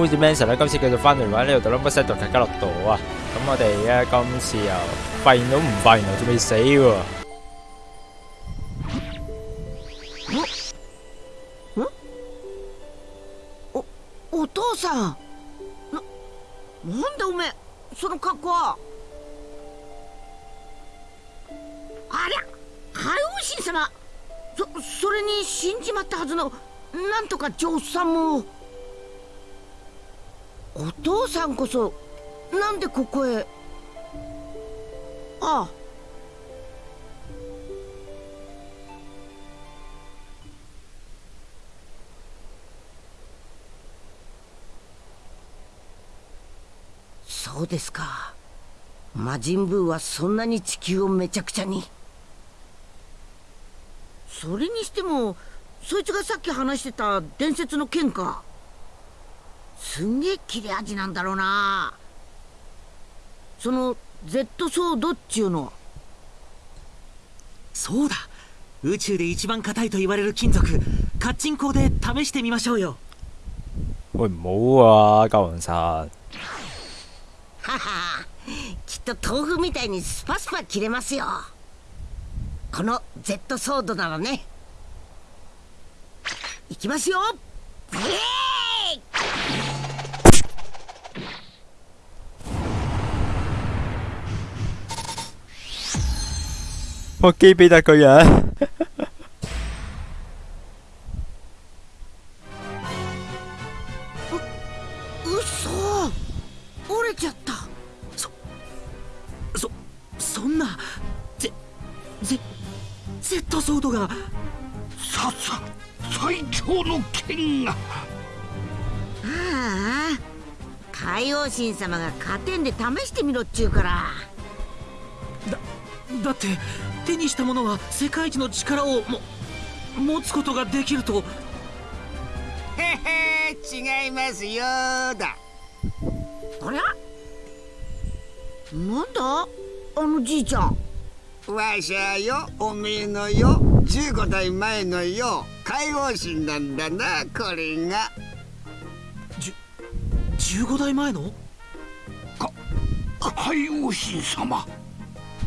好似 Manson 咧，今次繼續翻嚟玩呢個 Number Set 同大家落度啊！咁我哋咧今次又發現到唔發現，仲未死喎。おお父さんななんだおめえその格好はありゃ海王神様そそれに死んじまったはずのなんとか上さんもお父さんこそなんでここへ？ああ。そうですか。魔人ブーはそんなに地球をめちゃくちゃに。それにしてもそいつがさっき話してた伝説の剣かすんげえ切れ味なんだろうな。その Z ソードっちゅうの。そうだ。宇宙で一番硬いと言われる金属。カッチン鋼で試してみましょうよ。喂，唔好啊，教皇神。ははきっと豆腐みたいにスパスパ切れますよ。この Z ソードならね。いきますよ。ブレー我機俾得佢啊！うそ。折れちゃった。そそんなゼゼ Z ソードが。ささ最強の剣が。ああ。海王神様が加点で試してみろっちゅうから。だだって手にしたものは世界一の力をも持つことができると。へへ違いますよだ。ありゃなんだ？あのじいちゃん。わしゃよおめえのよ15代前のよ海王神なんだなこれが。15代前の？海王神様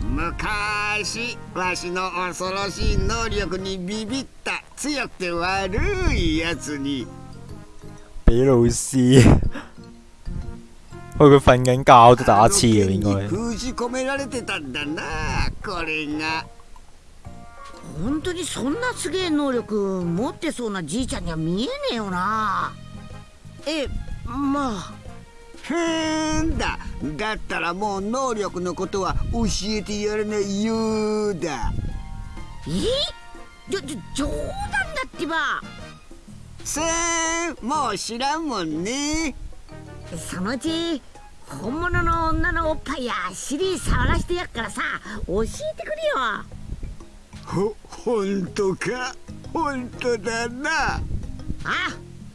昔わしの恐ろしい能力にビビった強くて悪いやつに俾老師。喂，佢瞓緊覺都打次啊，應該。封じ込められてたんだなこれが本当にそんなすげえ能力持ってそうなじいちゃんには見えねえよなえまあふーんだ。だったらもう能力のことは教えてやらないようだ。え？じょじょ冗談だってば。さあもう知らんもんね。そのうち本物の女のおっぱいや尻触らしてやっからさ教えてくれよ。ほほんとか？ほんとだな。あ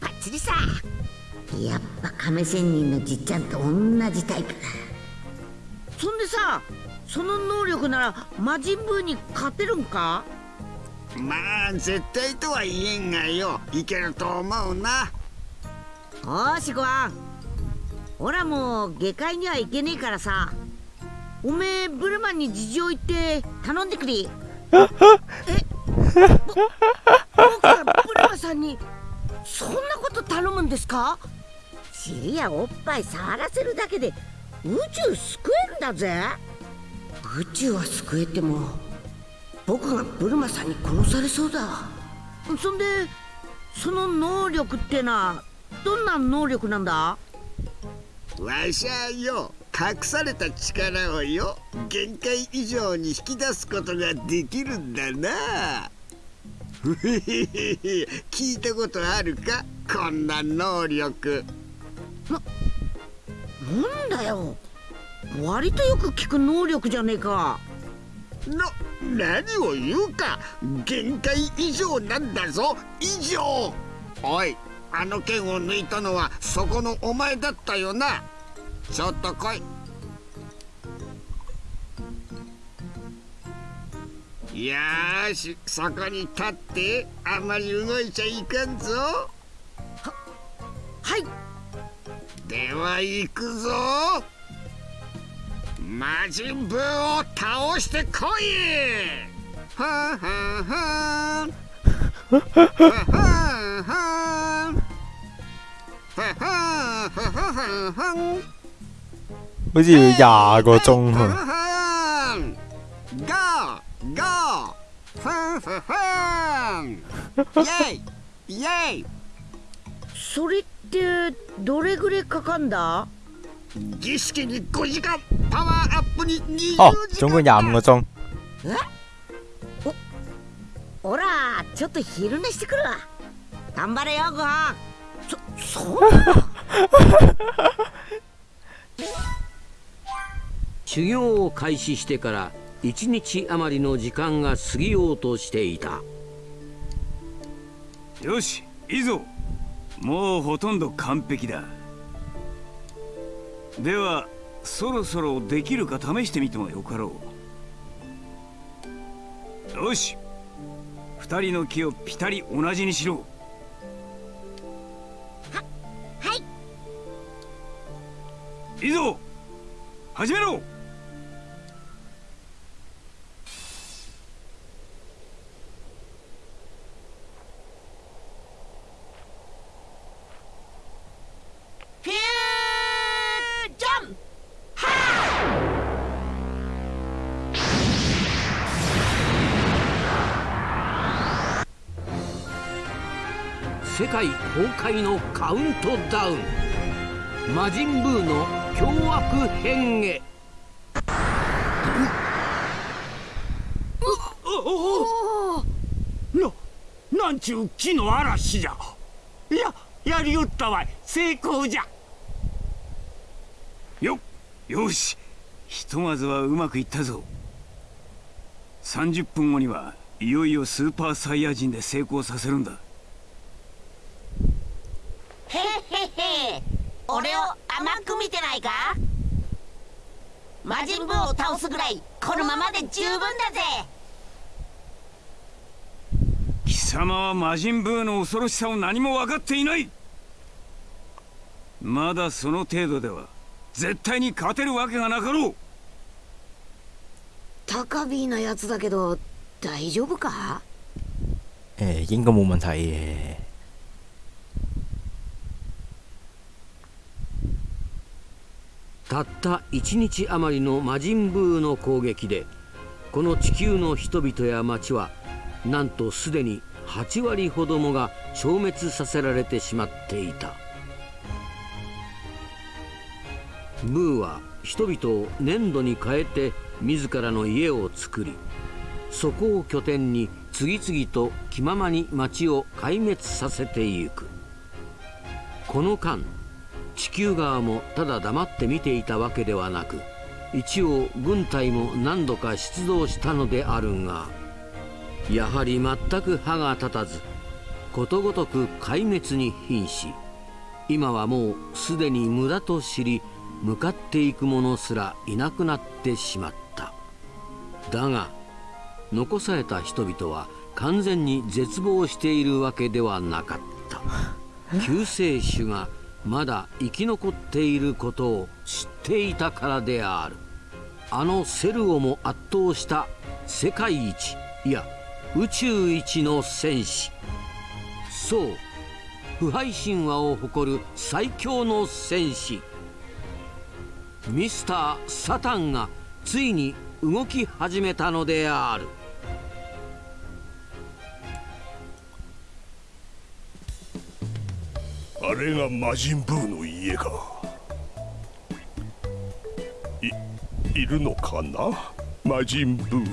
バッチリさやっぱ亀仙人のじっちゃんと同じタイプだ。そんでさその能力なら魔人ブーに勝てるんか？まあ絶対とは言えんがよ。いけると思うな。おーしごわんほらもう下界には行けねえからさ。おめえブルマンに事情言って頼んでくれ。え？ぼ僕がブルマさんにそんなこと頼むんですか？尻やおっぱい触らせるだけで宇宙救えるんだぜ。宇宙は救えても僕がブルマさんに殺されそうだ。そんでその能力ってのはどんな能力なんだ？わしゃよ隠された力をよ限界以上に引き出すことができるんだな。聞いたことあるか？こんな能力なんだよ。割とよく聞く能力じゃねえか。な何を言うか。限界以上なんだぞ。以上。おいあの剣を抜いたのはそこのお前だったよな。ちょっと来い。よーしそこに立って。あんまり動いちゃいかんぞ。はいでは行くぞ魔人ブーを倒してこいふんふんふん好似要廿個鐘啊！Go ふんふんふんってどれぐらいかかんだ？儀式に5時間パワーアップに20哦，時總共間廿五個鐘。ほらちょっと昼寝してくるわ。頑張れよごはんそそんな 修行を開始してから一日余りの時間が過ぎようとしていた。よしいいぞもうほとんど完璧だ。ではそろそろできるか試してみてもよかろう。よし。二人の木をピタリ同じにしろ。はいい。いぞ始めろ崩壊のカウントダウン。魔人ブーの凶悪変化。ななんちゅう木の嵐じゃいややりよっ。たわい成功じゃよよしひとまずはうまくいっ。たぞ30分後にはいよいよスーパーサイヤ人で成功させるんだへへ。へ俺を甘く見てないか？魔人ブーを倒すぐらいこのままで十分だぜ。貴様は魔人ブーの恐ろしさを何も分かっていない。まだその程度では絶対に勝てるわけがなかろう。高ビーなやつだけど大丈夫か？誒應該冇問題嘅。たった一日余りの魔人ブーの攻撃でこの地球の人々や町はなんとすでに8割ほどもが消滅させられてしまっていた。ブーは人々を粘土に変えて自らの家を作りそこを拠点に次々と気ままに町を壊滅させてゆく。この間地球側もただ黙って見ていたわけではなく一応軍隊も何度か出動したのであるがやはり全く歯が立たずことごとく壊滅に瀕し今はもうすでに無駄と知り向かっていく者すらいなくなってしまった。だが残された人々は完全に絶望しているわけではなかった。救世主がまだ生き残っていることを知っていたからである。あのセルをも圧倒した世界一いや宇宙一の戦士。そう腐敗神話を誇る最強の戦士。ミスター・サタンがついに動き始めたのである。あれが魔人ブーの家か。いいるのかな？魔人ブー。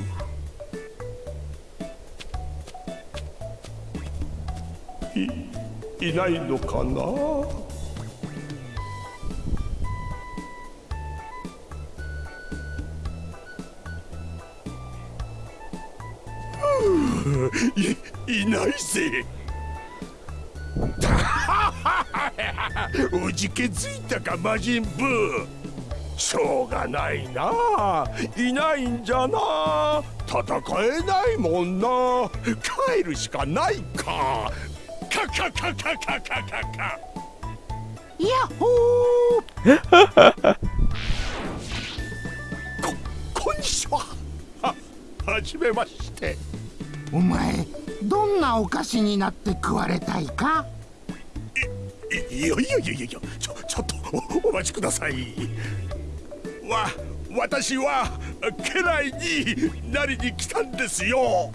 いいないのかな？いいないぜ。おじけづいたか魔人ブーしょうがないないないんじゃな戦えないもんな帰るしかないかカカカカカカカカヤッホーここんにちはははじめましてお前どんなお菓子になって食われたいかいやいやいやいやちょちょっとお待ちくださいわ私は家来になりに来たんですよ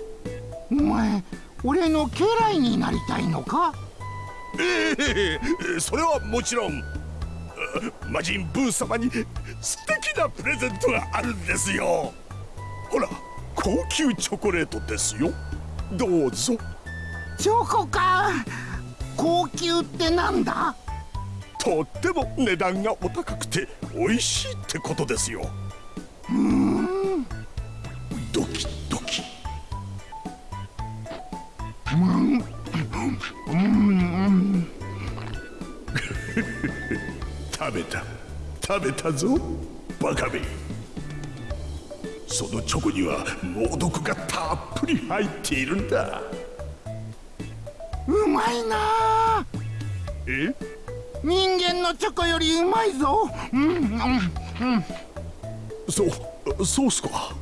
お前俺の家来になりたいのかええそれはもちろん魔人ブー様に素敵なプレゼントがあるんですよほら高級チョコレートですよどうぞチョコか高級ってなんだ？とっても値段がお高くて美味しいってことですよ。うーん。ドキドキ。うん。うん。食べた食べたぞバカめそのチョコには猛毒がたっぷり入っているん。だうまいな。え？人間のチョコよりうまいぞ。うんうんうん。そうそうっすか。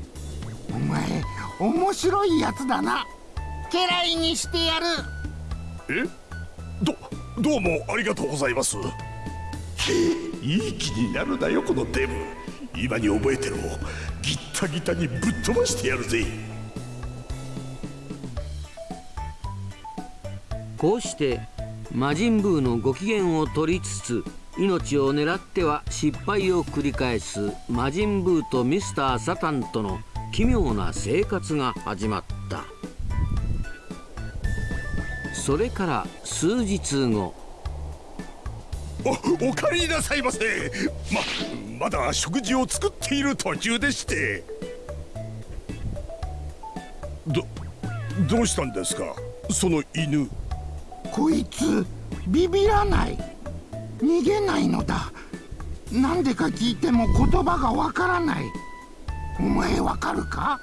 お前面白いやつだな。家来にしてやる。え？どどうもありがとうございます。いい気になるなよこのデブ。今に覚えてろ。ギッタギタにぶっ飛ばしてやるぜこうして魔人ブーのご機嫌を取りつつ命を狙っては失敗を繰り返す魔人ブーとミスター・サタンとの奇妙な生活が始まった。それから数日後。おお帰りなさいませ。ままだ食事を作っている途中でして。どどうしたんですか？その犬。こいつビビらない。逃げないのだ。なんでか聞いても言葉がわからない。お前わかるか？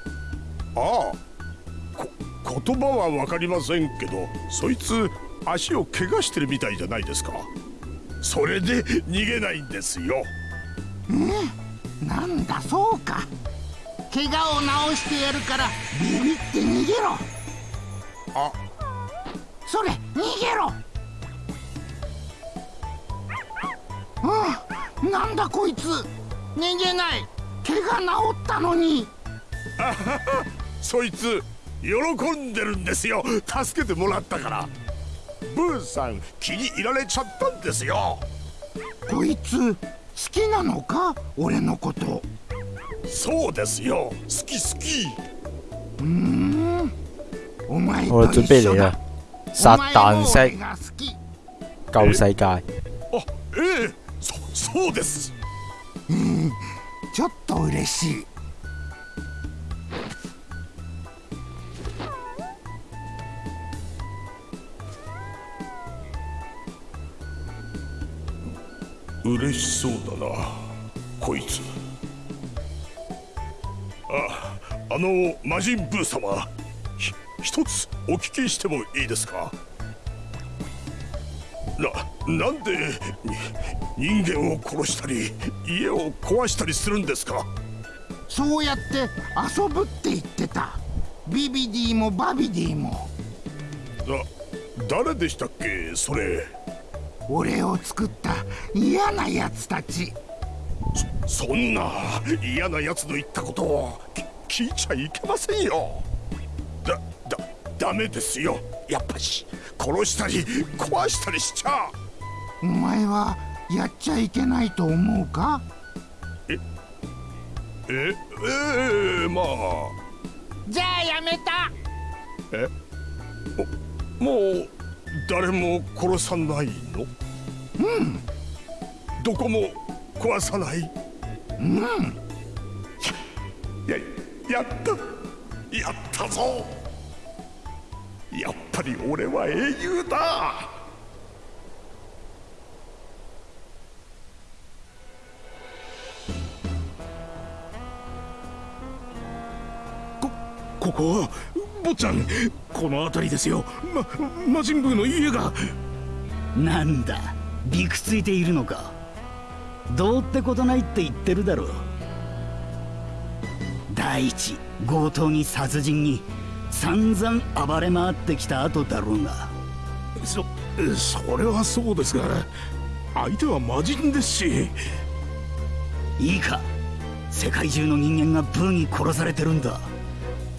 ああ。こ言葉は分かりませんけどそいつ足を怪我してるみたいじゃないですか。それで逃げないんですよ。なんだそうか。怪我を治してやるからビビって逃げろ。あそれ逃げろ。うんなんだこいつ。逃げない。怪我治ったのに。そいつ喜んでるんですよ。助けてもらったから。ブーさん気に入られちゃったんですよ。こいつ好きなのか？俺のこと。そうですよ。好き好き。うーん。お前我と一緒だ撒旦式救世界。あええそそうです。うんちょっと嬉しい。嬉しそうだなこいつ。ああの魔人ブー様。ひ一つお聞きしてもいいですか？ななんでに人間を殺したり家を壊したりするんですか？そうやって遊ぶって言ってた。ビビディもバビディも。だ誰でしたっけそれ？俺を作った嫌なやつたち。そんな嫌な奴の言ったことをき聞いちゃいけませんよダメですよ。やっぱし殺したり壊したりしちゃ。お前はやっちゃいけないと思うか？えええまあ。じゃあやめた。えももう誰も殺さないの？うん。どこも壊さない？うん。ややった。やったぞやっぱり俺は英雄だ。ここは坊ちゃんこの辺りですよ。ま魔人ブーの家が。なんだびくついているのか。どうってことないって言ってるだろう。第一強盗に殺人に散々暴れ回ってきた後だろうが。そそれはそうですが相手は魔人ですし。いいか。世界中の人間がブーに殺されてるんだ。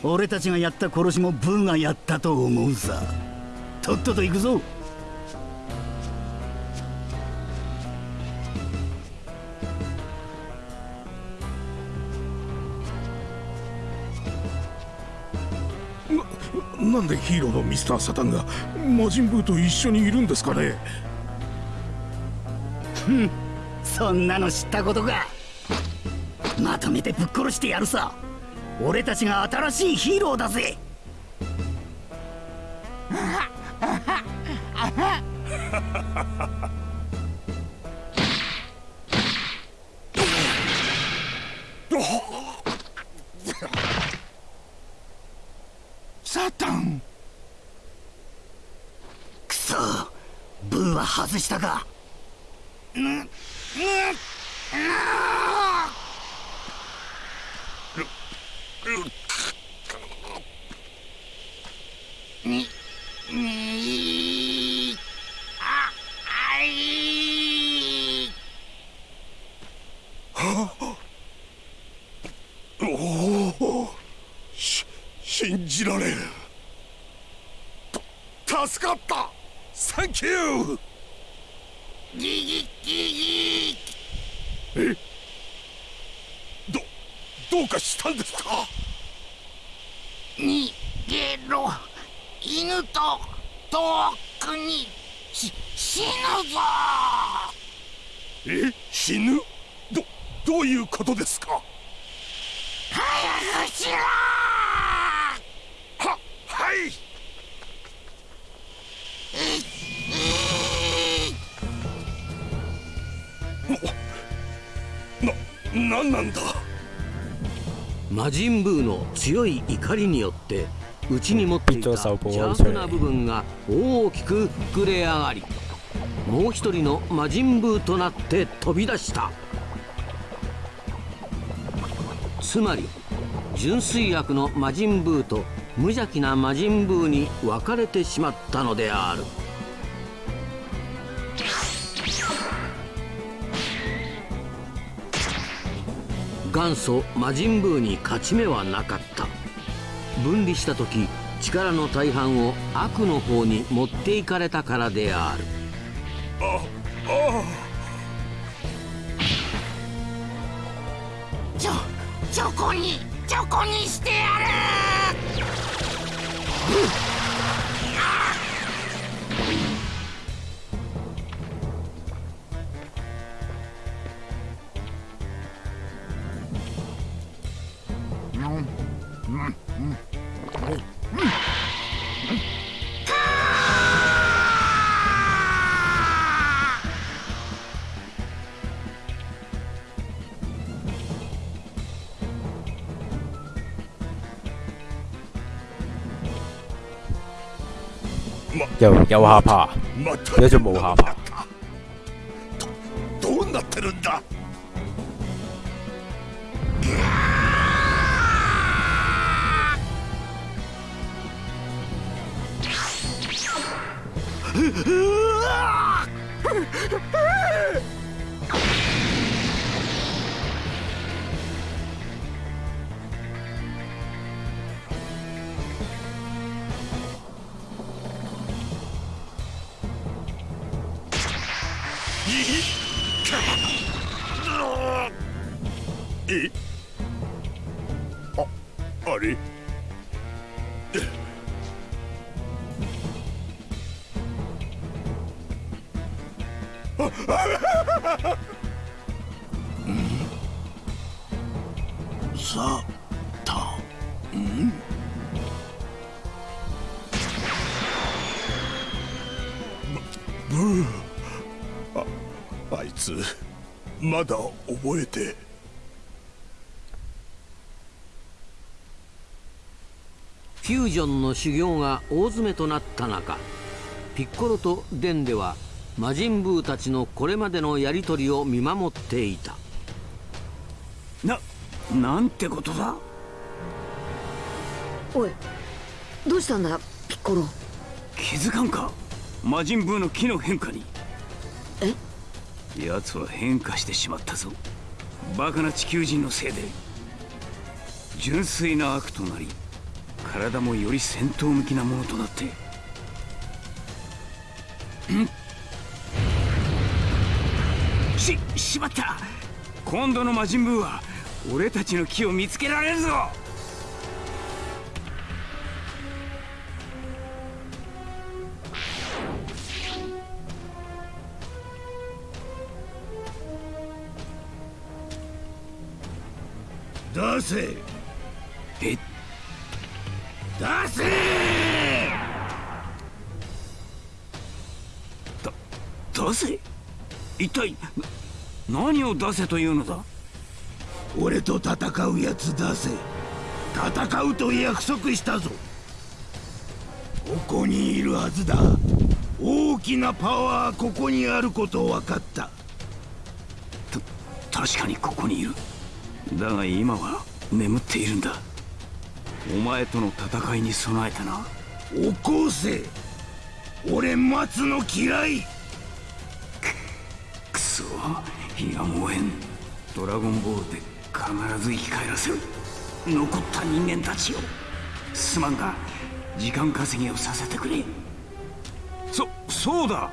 俺たちがやった殺しもブーがやったと思うさ。とっとと行くぞなんでヒーローのミスター・サタンが魔人ブーと一緒にいるんですかね？ふんそんなの知ったことか。まとめてぶっ殺してやるさ。俺たちが新しいヒーローだぜ サタンくそブーは外したか。ににああいおおし信じられると助かったサンキューえどどうかしたんですか逃げろ犬と遠くにし死ぬぞえ死ぬどどういうことですか早くしろははいななんなんだ？魔人ブーの強い怒りによって内に持っていた邪悪な部分が大きく膨れ上がりもう一人の魔人ブーとなって飛び出した。つまり純粋悪の魔人ブーと無邪気な魔人ブーに分かれてしまったのである元祖魔人ブーに勝ち目はなかった。分離した時力の大半を悪の方に持っていかれたからである。ああちょチョコにチョコにしてやる！又有下巴，また有一種冇下巴。 さたあいつまだ覚えて。フュージョンの修行が大詰めとなった中ピッコロとデンでは魔人ブーたちのこれまでのやり取りを見守っていた。ななんてことだ？おいどうしたんだピッコロ？気づかんか？魔人ブーの木の変化に。え？奴は変化してしまったぞ。バカな地球人のせいで。純粋な悪となり体もより戦闘向きなものとなって。んししまった。今度の魔人ブーは俺たちの木を見つけられるぞ。出せ。え？出せ。出せ？一体な何を出せというのだ？俺と戦うやつ出せ。戦うと約束したぞ。ここにいるはずだ。大きなパワーここにあること分かった。確かにここにいる。だが今は眠っているんだ。お前との戦いに備えたな。起こせ。俺待つの嫌いくそ火が燃えん。ドラゴンボールで必ず生き返らせる。残った人間たちをすまんが時間稼ぎをさせてくれ。そそうだ。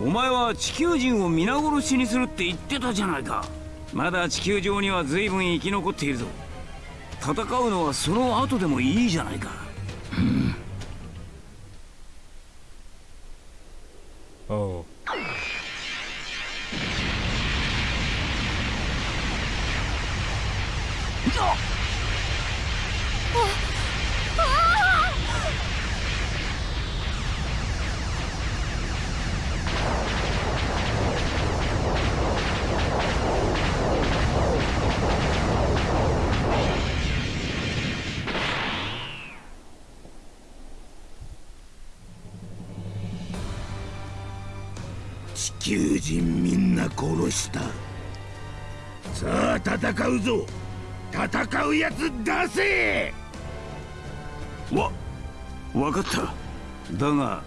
お前は地球人を皆殺しにするって言ってたじゃないか。まだ地球上には随分生き残っているぞ。戦うのはその後でもいいじゃないか。哦，人みんな殺した。さあ戦うぞ。戦うやつ出せ。わ分かった。だが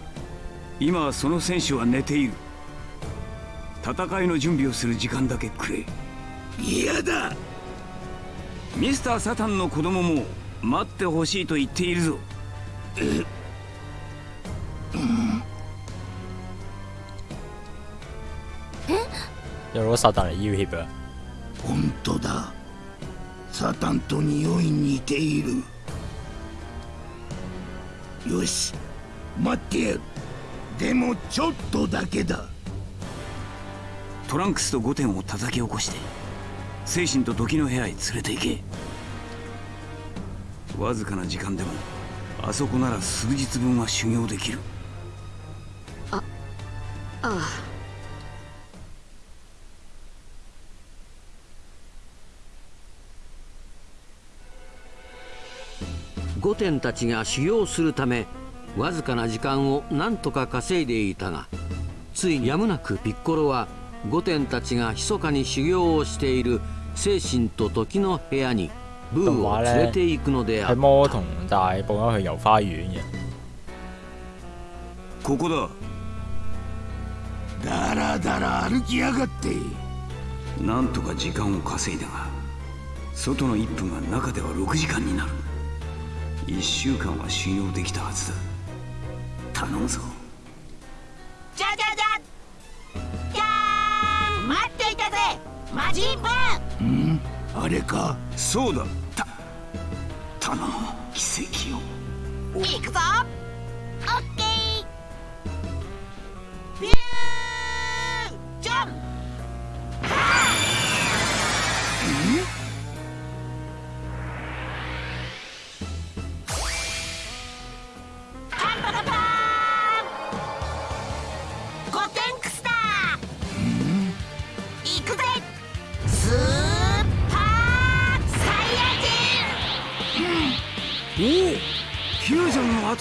今その選手は寝ている。戦いの準備をする時間だけくれ。嫌だ。ミスター・サタンの子供も待ってほしいと言っているぞ有攞撒旦嚟要挾啊！本当だ。サタンと匂い似ている。よし待ってやる。でもちょっとだけだ。トランクスとゴテンを叩き起こして精神と時の部屋へ連れて行け。わずかな時間でもあそこなら数日分は修行できる御殿たちが修行するためわずかな時間を何とか稼いでいたがついにやむなくピッコロは御殿たちが密かに修行をしている精神と時の部屋にブーを連れて行くのであ喺った。魔童大報咗去遊花園嘅。ここだ。だらだら歩きやがって。なんとか時間を稼いだが外の1分が中では6時間になる1週間は修行できたはずだ。頼むぞ。じゃじゃじゃじゃーん。待っていたぜ。魔人ブん？あれか。そうだ。た頼む。奇跡を。ー行くぞ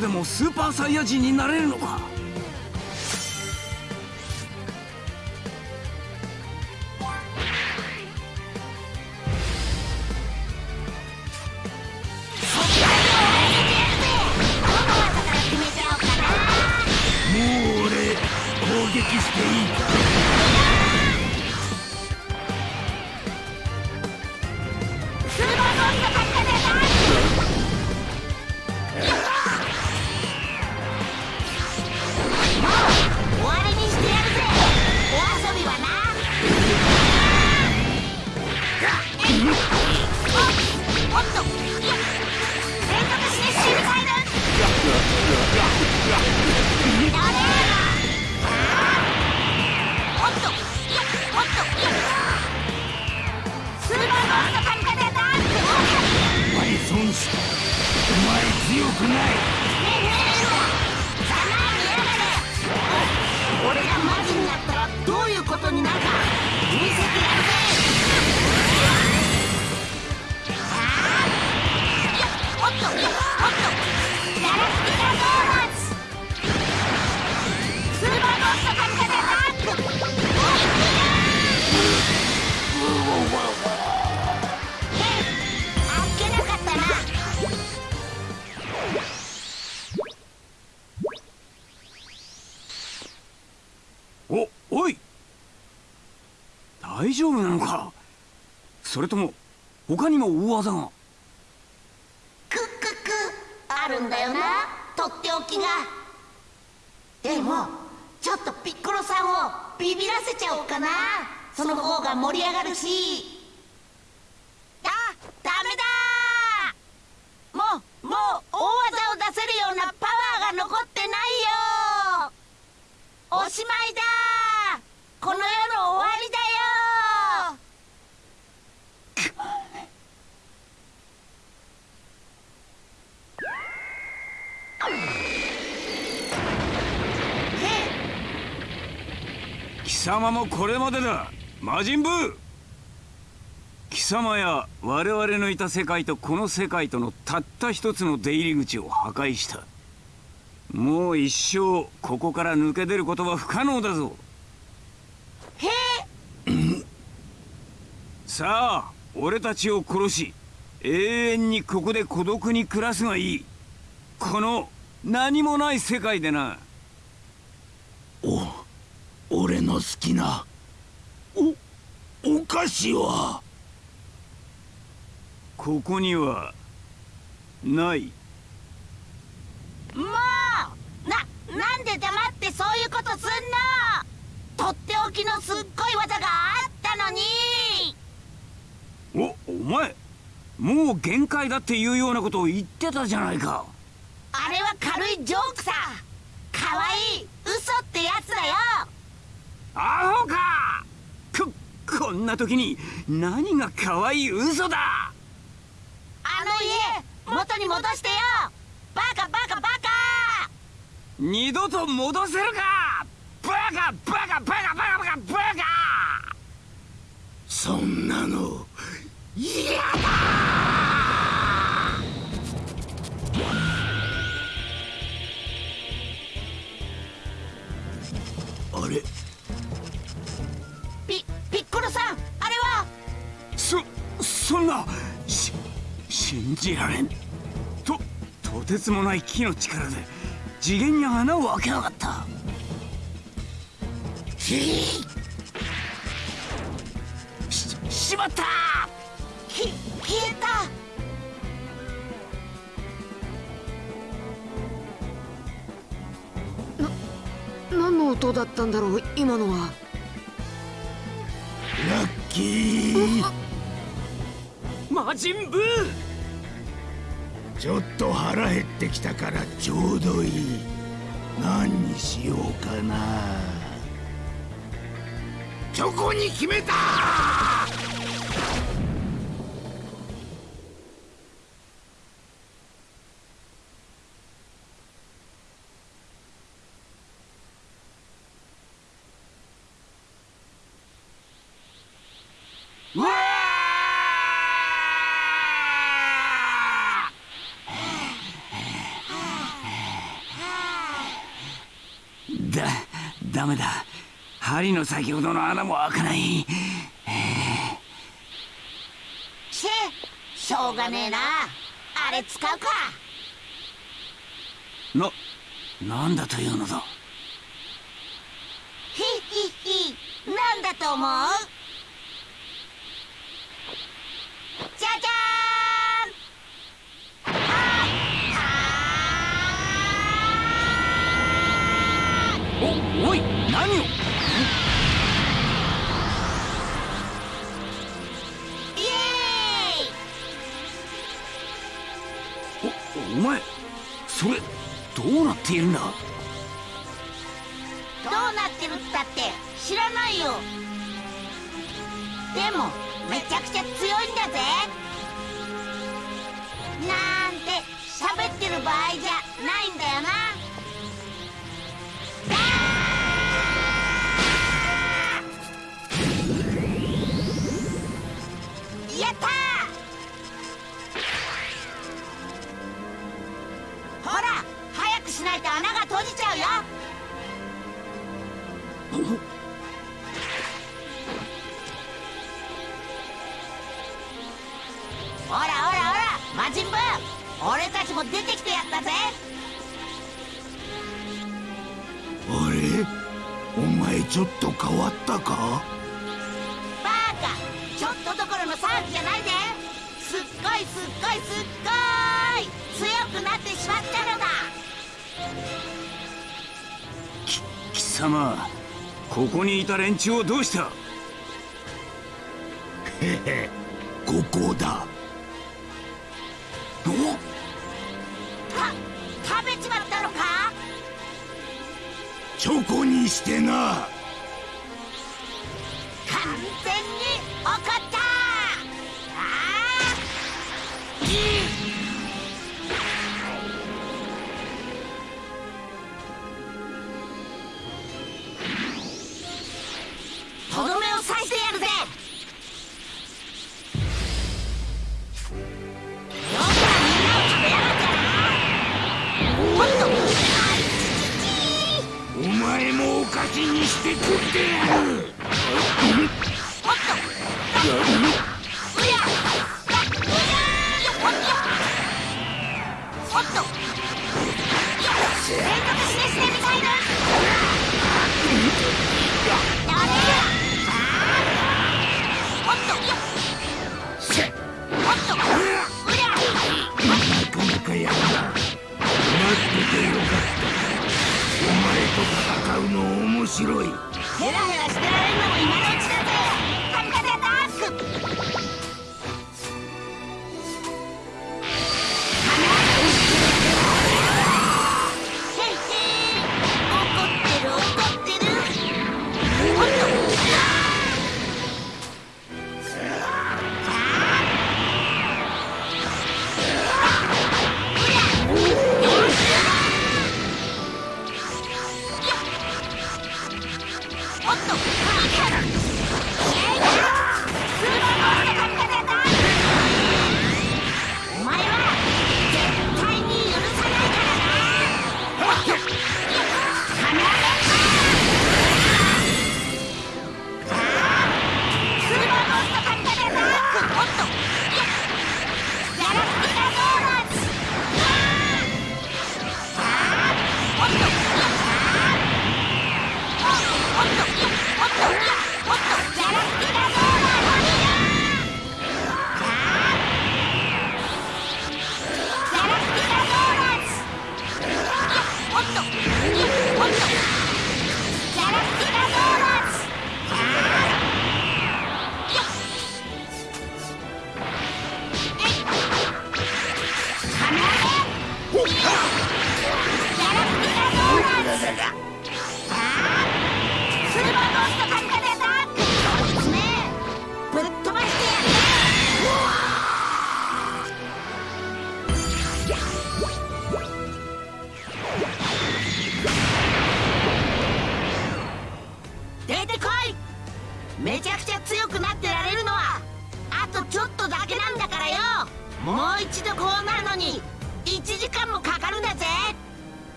でもスーパーサイヤ人になれるのか？他にも大技が。クッククあるんだよな。とっておきが。でもちょっとピッコロさんをビビらせちゃおうかな。その方が盛り上がるし。あダメだ。もうもう大技を出せるようなパワーが残ってないよ。おしまいだ。この世の終わりだよ貴様もこれまでだ。魔人ブー。貴様や我々のいた世界とこの世界とのたった一つの出入り口を破壊した。もう一生ここから抜け出ることは不可能だぞ。へ さあ俺たちを殺し永遠にここで孤独に暮らすがいい。この何もない世界でな。お俺の好きなおお菓子は？ここにはない。もう！ななんで黙ってそういうことすんの？とっておきのすっごい技があったのに！おお前もう限界だっていうようなことを言ってたじゃないか。あれは軽いジョークさ。かわいい。嘘ってやつだよアホか！ここんな時に何が可愛い嘘だ！あの家元に戻してよ！バカバカバカ！二度と戻せるか！バカバカバカバカバカバカ！そんなの嫌だそんなし信じられん。ととてつもない木の力で次元に穴を開けやがった。ししまった！き消えた。何の音だったんだろう今のは。ラッキー魔人ブー。ちょっと腹減ってきたからちょうどいい。何にしようかな。チョコに決めたメだ。針の先ほどの穴も開かない、えー、しょうがねえな。あれ使うか。ななんだというのだ？ひヒひなんだと思う？何を？イエーイおお前それどうなっているんだ？どうなってるったって知らないよ。でもめちゃくちゃ強いんだぜ。なんて喋ってる場合じゃ。ちも出てきてやったぜ。あれ？お前ちょっと変わったか？バカちょっとどころの騒ぎじゃないすっごいすっごいすっごい。強くなってしまったのだ。き貴様ここにいた連中をどうした？ここだ。おっ証拠にしてな。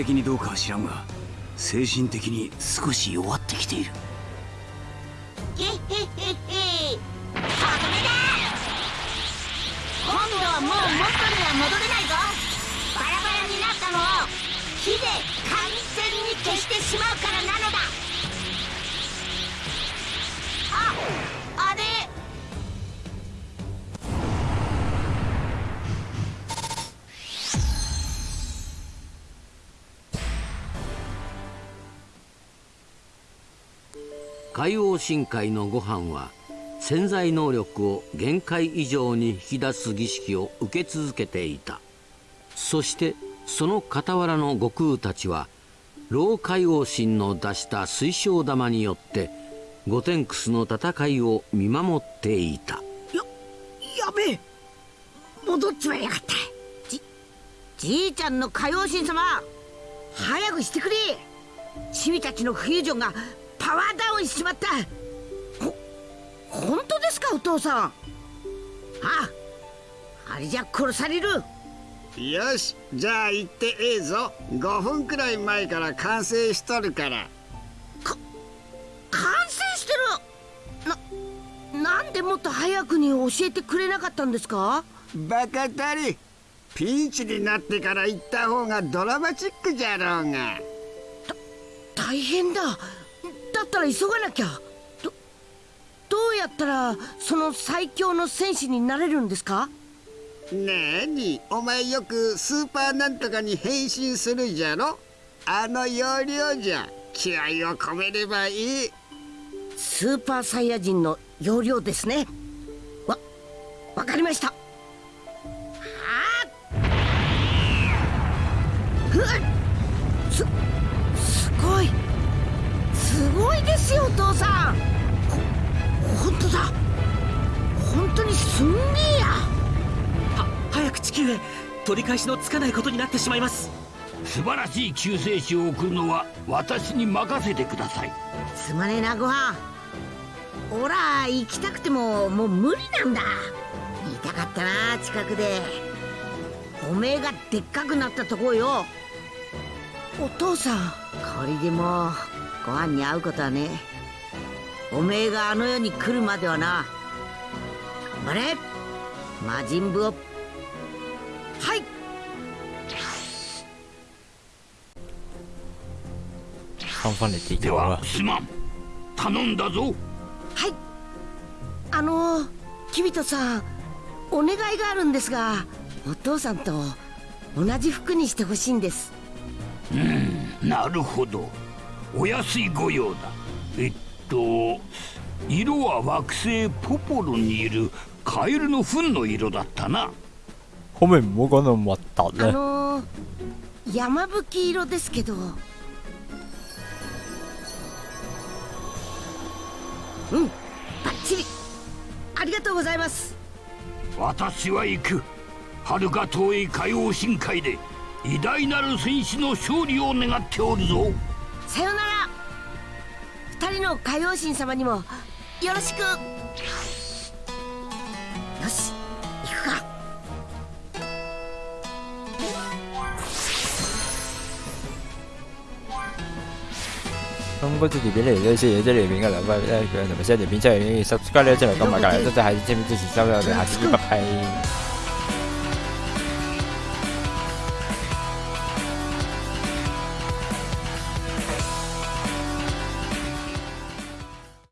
的にどうかは知らんが精神的に少し弱ってきている。海王深海のご飯は潜在能力を限界以上に引き出す儀式を受け続けていた。そしてその傍らの悟空たちは老海王神の出した水晶玉によってゴテンクスの戦いを見守っていた。ややべえ。戻っちまいやがった。じじいちゃんの海王神様早くしてくれ。チビたちのフュージョンがパワーダウンしちまった。ほ本当ですかお父さん。ああれじゃ殺される。よしじゃあ行ってええぞ5分くらい前から完成しとるから。完成してる。ななんでもっと早くに教えてくれなかったんですか？バカたりピンチになってから行った方がドラマチックじゃろうが。大変だだったら急がなきゃ。どどうやったらその最強の戦士になれるんですか？なにお前よくスーパーなんとかに変身するじゃろ？あの要領じゃ気合を込めればいい。スーパーサイヤ人の要領ですね。わわかりました。はあっすごいですよお父さん。ほ本当だ。本当にすんげえや。は早く地球へ取り返しのつかないことになってしまいます。素晴らしい救世主を送るのは私に任せてください。すまねえなご飯。おら行きたくてももう無理なんだ。見たかったな近くで。おめえがでっかくなったとこよ。お父さん。これでもうご飯に会うことはね。おめえがあの世に来るまではな頑張れ。魔人ブを。はい。放翻嚟地で球啊は！すまん。頼んだぞ。はい。あのキビトさんお願いがあるんですがお父さんと同じ服にしてほしいんです。なるほどお安いご用だ。えっと色は惑星ポポロにいるカエルの糞の色だったな。可唔可以唔好講到咁核突あ咧？の山吹色ですけど。うんバッチリ。ありがとうございます。私は行く。遥か遠い海王深海で偉大なる戦士の勝利を願っておるぞさよなら。二人の海王神様にもよろしく。よし行くか。咁嗰條片嚟呢，先嘢啫，呢條片嘅留翻咧，佢同埋 share 條片出嚟，subscribe 呢，即係咁埋隔離，多謝下次支持支持收睇，我哋下次見，拜拜。